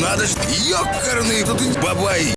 Надо ж, ёкарный тут бабай.